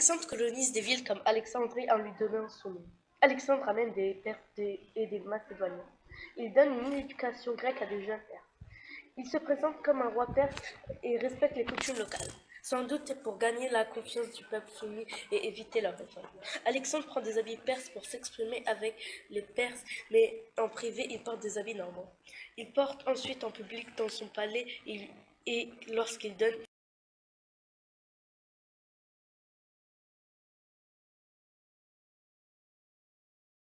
Alexandre colonise des villes comme Alexandrie en lui donnant son nom. Alexandre amène des Perses et des Macédoniens. Il donne une éducation grecque à des jeunes Perses. Il se présente comme un roi perse et respecte les coutumes locales, sans doute pour gagner la confiance du peuple soumis et éviter leur réforme. Alexandre prend des habits perses pour s'exprimer avec les Perses, mais en privé, il porte des habits normands. Il porte ensuite en public dans son palais et lorsqu'il donne